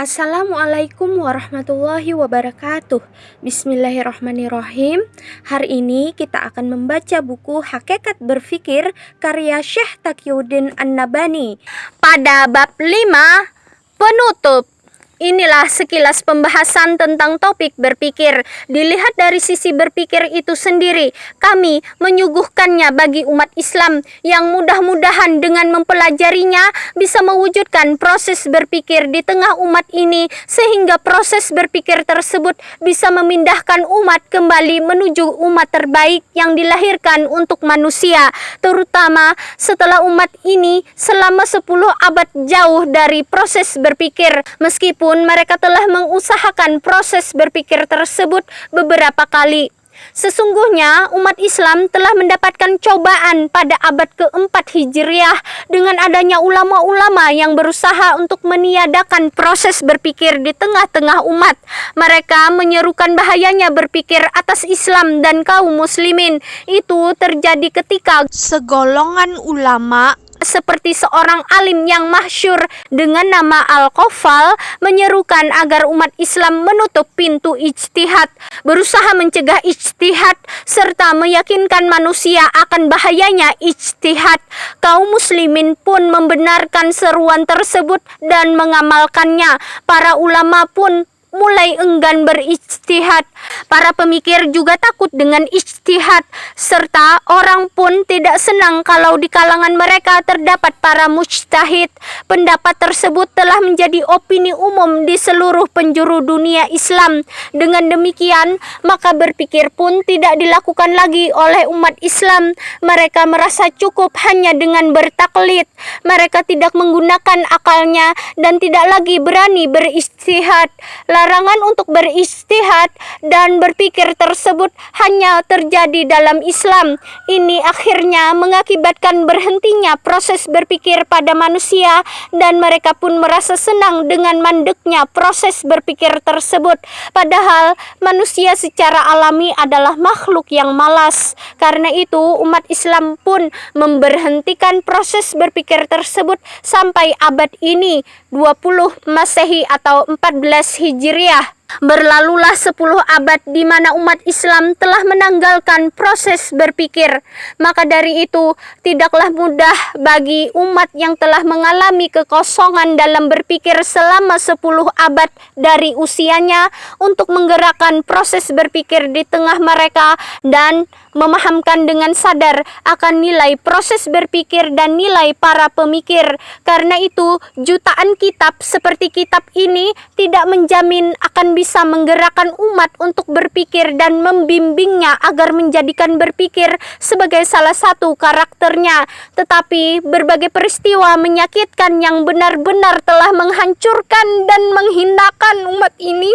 Assalamualaikum warahmatullahi wabarakatuh. Bismillahirrahmanirrahim. Hari ini kita akan membaca buku Hakikat Berfikir karya Syekh Taqiyuddin An-Nabani. Pada bab 5 Penutup Inilah sekilas pembahasan tentang topik berpikir. Dilihat dari sisi berpikir itu sendiri, kami menyuguhkannya bagi umat Islam yang mudah-mudahan dengan mempelajarinya bisa mewujudkan proses berpikir di tengah umat ini sehingga proses berpikir tersebut bisa memindahkan umat kembali menuju umat terbaik yang dilahirkan untuk manusia, terutama setelah umat ini selama 10 abad jauh dari proses berpikir meskipun mereka telah mengusahakan proses berpikir tersebut beberapa kali. Sesungguhnya umat Islam telah mendapatkan cobaan pada abad keempat Hijriah dengan adanya ulama-ulama yang berusaha untuk meniadakan proses berpikir di tengah-tengah umat. Mereka menyerukan bahayanya berpikir atas Islam dan kaum muslimin. Itu terjadi ketika segolongan ulama seperti seorang alim yang masyur dengan nama Al-Qafal menyerukan agar umat Islam menutup pintu ijtihad, berusaha mencegah ijtihad serta meyakinkan manusia akan bahayanya ijtihad. Kaum muslimin pun membenarkan seruan tersebut dan mengamalkannya. Para ulama pun mulai enggan berijtihad. Para pemikir juga takut dengan ijtihad serta orang pun tidak senang kalau di kalangan mereka terdapat para mujtahid. Pendapat tersebut telah menjadi opini umum di seluruh penjuru dunia Islam. Dengan demikian, maka berpikir pun tidak dilakukan lagi oleh umat Islam. Mereka merasa cukup hanya dengan bertaklid. Mereka tidak menggunakan akalnya dan tidak lagi berani berijtihad larangan untuk beristihad dan berpikir tersebut hanya terjadi dalam Islam. Ini akhirnya mengakibatkan berhentinya proses berpikir pada manusia dan mereka pun merasa senang dengan mandeknya proses berpikir tersebut. Padahal manusia secara alami adalah makhluk yang malas. Karena itu umat Islam pun memberhentikan proses berpikir tersebut sampai abad ini 20 Masehi atau 14 Hijriah Hijriah Berlalulah 10 abad di mana umat Islam telah menanggalkan proses berpikir. Maka dari itu, tidaklah mudah bagi umat yang telah mengalami kekosongan dalam berpikir selama 10 abad dari usianya untuk menggerakkan proses berpikir di tengah mereka dan memahamkan dengan sadar akan nilai proses berpikir dan nilai para pemikir. Karena itu, jutaan kitab seperti kitab ini tidak menjamin akan bisa menggerakkan umat untuk berpikir dan membimbingnya agar menjadikan berpikir sebagai salah satu karakternya. Tetapi berbagai peristiwa menyakitkan yang benar-benar telah menghancurkan dan menghinakan umat ini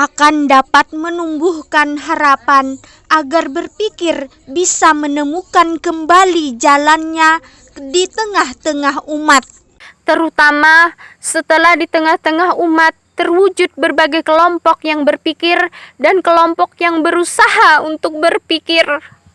akan dapat menumbuhkan harapan agar berpikir bisa menemukan kembali jalannya di tengah-tengah umat terutama setelah di tengah-tengah umat terwujud berbagai kelompok yang berpikir dan kelompok yang berusaha untuk berpikir.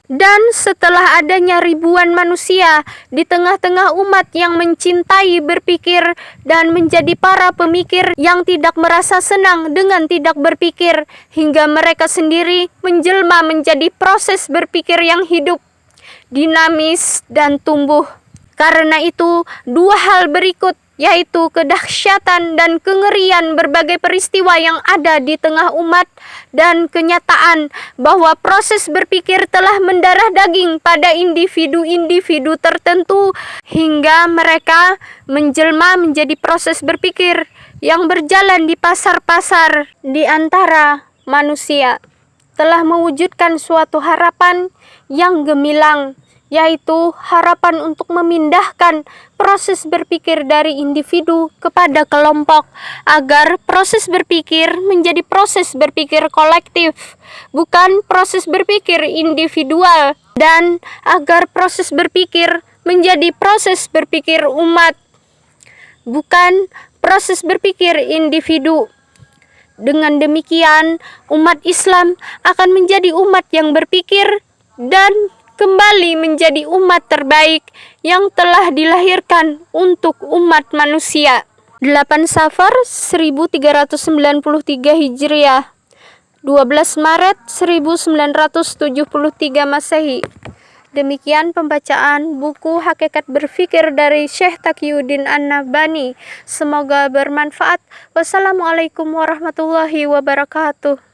Dan setelah adanya ribuan manusia di tengah-tengah umat yang mencintai berpikir dan menjadi para pemikir yang tidak merasa senang dengan tidak berpikir, hingga mereka sendiri menjelma menjadi proses berpikir yang hidup, dinamis, dan tumbuh. Karena itu, dua hal berikut yaitu kedahsyatan dan kengerian berbagai peristiwa yang ada di tengah umat dan kenyataan bahwa proses berpikir telah mendarah daging pada individu-individu tertentu hingga mereka menjelma menjadi proses berpikir yang berjalan di pasar-pasar di antara manusia. Telah mewujudkan suatu harapan yang gemilang yaitu harapan untuk memindahkan proses berpikir dari individu kepada kelompok agar proses berpikir menjadi proses berpikir kolektif bukan proses berpikir individual dan agar proses berpikir menjadi proses berpikir umat bukan proses berpikir individu. Dengan demikian umat Islam akan menjadi umat yang berpikir dan kembali menjadi umat terbaik yang telah dilahirkan untuk umat manusia. 8 Safar 1393 Hijriah 12 Maret 1973 Masehi Demikian pembacaan buku Hakikat Berfikir dari Syekh Taqiyuddin An-Nabani. Semoga bermanfaat. Wassalamualaikum warahmatullahi wabarakatuh.